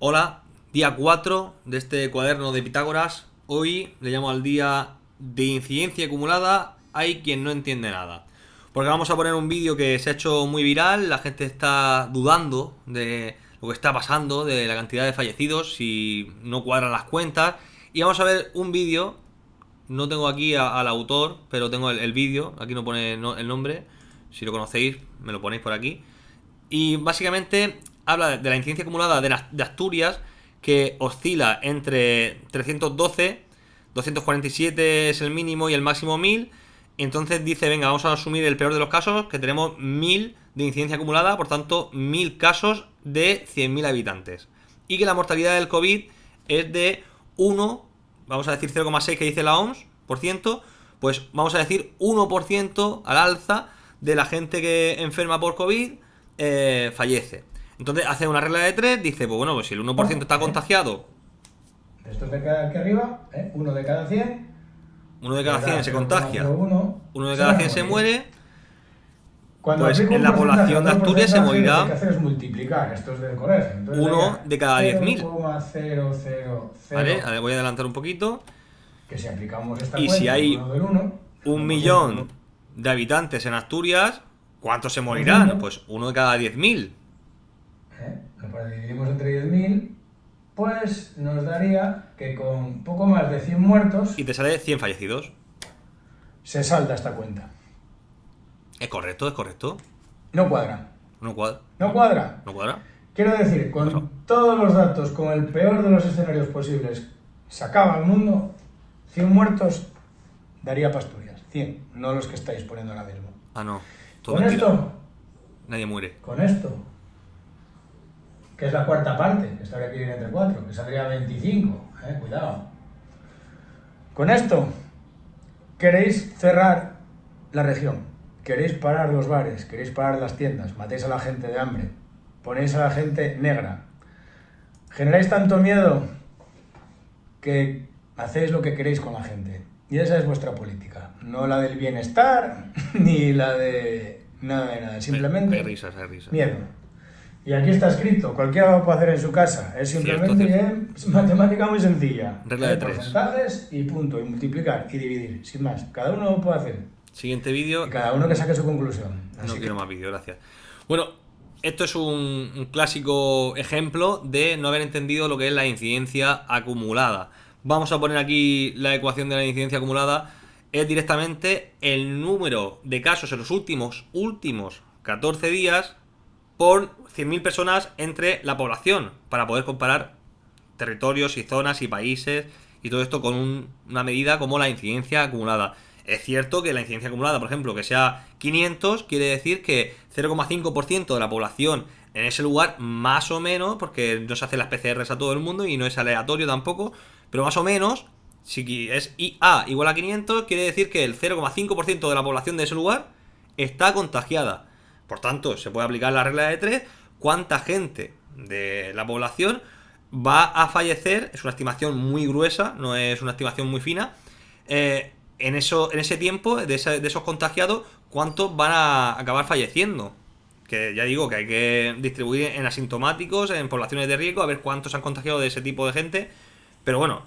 Hola, día 4 de este cuaderno de Pitágoras. Hoy le llamo al día de incidencia acumulada. Hay quien no entiende nada. Porque vamos a poner un vídeo que se ha hecho muy viral. La gente está dudando de lo que está pasando, de la cantidad de fallecidos, si no cuadran las cuentas. Y vamos a ver un vídeo. No tengo aquí al autor, pero tengo el, vídeo. Aquí no pone el nombre. Si lo conocéis, me lo ponéis por aquí. Y básicamente habla de la incidencia acumulada de, Asturias, que oscila entre 312, 247 es el mínimo y el máximo 1000. Entonces dice, venga, vamos a asumir el peor de los casos, que tenemos 1000 de incidencia acumulada, por tanto, 1000 casos de 100.000 habitantes. Y que la mortalidad del COVID es de 1, vamos a decir 0,6 que dice la OMS, por ciento, pues vamos a decir 1% al alza de la gente que enferma por COVID eh, fallece. Entonces hace una regla de tres, dice, pues bueno, pues si el 1% está contagiado... Esto de aquí arriba, ¿eh? uno de cada 100... Uno de cada 100 se contagia, uno, de cada 100 se muere... pues en la población de Asturias se morirá... Lo que hacer es multiplicar, esto es del colegio. uno de cada 10.000. Vale, voy a adelantar un poquito. Que si aplicamos esta y si hay un millón de habitantes en Asturias, ¿cuántos se morirán? Pues uno de cada 10.000. ¿eh? lo dividimos entre 10.000, pues nos daría que con poco más de 100 muertos... Y te sale 100 fallecidos. Se salta esta cuenta. ¿Es correcto? ¿Es correcto? No cuadra. No cuadra. No cuadra. No cuadra. Quiero decir, con todos los datos, con el peor de los escenarios posibles, se acaba el mundo, 100 muertos daría Pasturias. 100, no los que estáis poniendo ahora mismo. Ah, no. con esto... Nadie muere. Con esto que es la cuarta parte, que estaría aquí entre cuatro, que saldría 25, eh, cuidado. Con esto, queréis cerrar la región, queréis parar los bares, queréis parar las tiendas, matéis a la gente de hambre, ponéis a la gente negra, generáis tanto miedo que hacéis lo que queréis con la gente. Y esa es vuestra política, no la del bienestar, ni la de nada de nada, simplemente miedo. Y aquí está escrito, cualquiera lo puede hacer en su casa. Es simplemente matemática muy sencilla. Regla de tres. Porcentajes y punto, y multiplicar y dividir, sin más. Cada uno lo puede hacer. Siguiente vídeo. Cada uno que saque su conclusión. no quiero más vídeo, gracias. Bueno, esto es un, clásico ejemplo de no haber entendido lo que es la incidencia acumulada. Vamos a poner aquí la ecuación de la incidencia acumulada. Es directamente el número de casos en los últimos, últimos 14 días por 100.000 personas entre la población para poder comparar territorios y zonas y países y todo esto con una medida como la incidencia acumulada. Es cierto que la incidencia acumulada, por ejemplo, que sea 500, quiere decir que 0,5% de la población en ese lugar, más o menos, porque no se hacen las PCRs a todo el mundo y no es aleatorio tampoco, pero más o menos, si es IA igual a 500, quiere decir que el 0,5% de la población de ese lugar está contagiada. Por tanto, se puede aplicar la regla de 3. ¿Cuánta gente de la población va a fallecer? Es una estimación muy gruesa, no es una estimación muy fina. Eh, en, eso, en ese tiempo, de, esos contagiados, ¿cuántos van a acabar falleciendo? Que ya digo que hay que distribuir en asintomáticos, en poblaciones de riesgo, a ver cuántos han contagiado de ese tipo de gente. Pero bueno,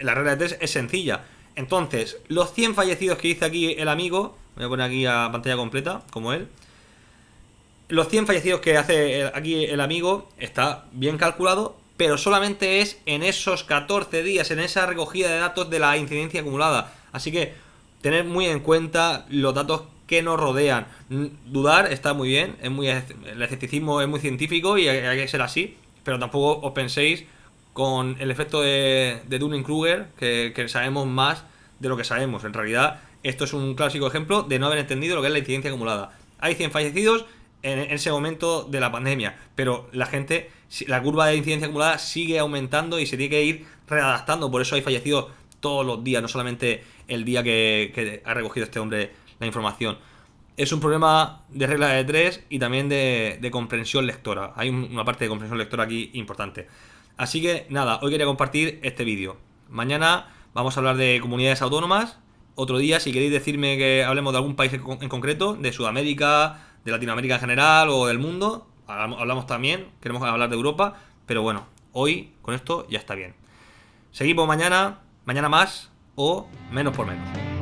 la regla de 3 es sencilla. Entonces, los 100 fallecidos que dice aquí el amigo, voy a poner aquí a pantalla completa, como él, los 100 fallecidos que hace aquí el amigo está bien calculado, pero solamente es en esos 14 días, en esa recogida de datos de la incidencia acumulada. Así que tener muy en cuenta los datos que nos rodean. Dudar está muy bien, es muy el escepticismo es muy científico y hay que ser así, pero tampoco os penséis con el efecto de, de Dunning-Kruger que, que sabemos más de lo que sabemos. En realidad, esto es un clásico ejemplo de no haber entendido lo que es la incidencia acumulada. Hay 100 fallecidos en ese momento de la pandemia, pero la gente, la curva de incidencia acumulada sigue aumentando y se tiene que ir readaptando, por eso hay fallecidos todos los días, no solamente el día que, ha recogido este hombre la información. Es un problema de regla de tres y también de, de comprensión lectora. Hay una parte de comprensión lectora aquí importante. Así que nada, hoy quería compartir este vídeo. Mañana vamos a hablar de comunidades autónomas. Otro día, si queréis decirme que hablemos de algún país en concreto, de Sudamérica, de Latinoamérica en general o del mundo. Hablamos también, queremos hablar de Europa, pero bueno, hoy con esto ya está bien. Seguimos mañana, mañana más o menos por menos.